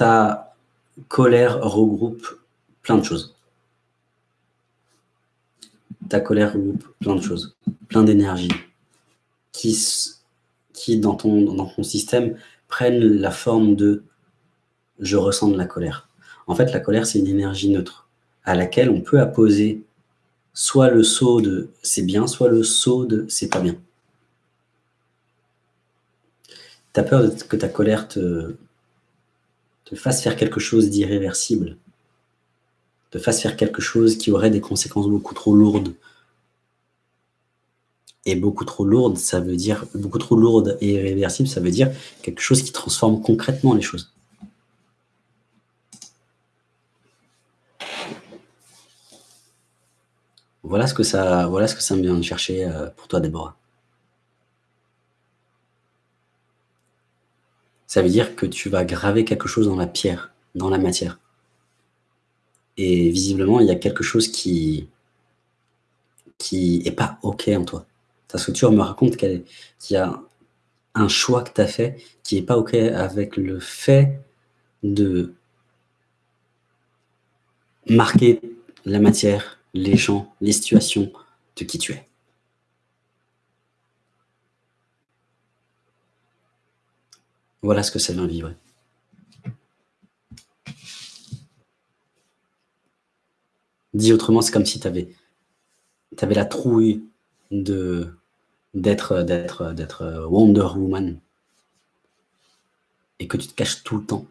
ta colère regroupe plein de choses. Ta colère regroupe plein de choses, plein d'énergie, qui, qui dans, ton, dans ton système prennent la forme de « je ressens de la colère ». En fait, la colère, c'est une énergie neutre à laquelle on peut apposer soit le saut de « c'est bien », soit le saut de « c'est pas bien ». Tu as peur que ta colère te, te fasse faire quelque chose d'irréversible, te fasse faire quelque chose qui aurait des conséquences beaucoup trop lourdes. Et beaucoup trop lourdes, ça veut dire, beaucoup trop lourde et irréversible, ça veut dire quelque chose qui transforme concrètement les choses. Voilà ce que ça, voilà ce que ça me vient de chercher euh, pour toi, Déborah. Ça veut dire que tu vas graver quelque chose dans la pierre, dans la matière. Et visiblement, il y a quelque chose qui qui est pas OK en toi. Ta structure me raconte qu'il y a un choix que tu as fait qui est pas OK avec le fait de marquer la matière, les gens, les situations de qui tu es. Voilà ce que ça vient vivre. Dit autrement, c'est comme si tu avais, avais, la trouille d'être Wonder Woman et que tu te caches tout le temps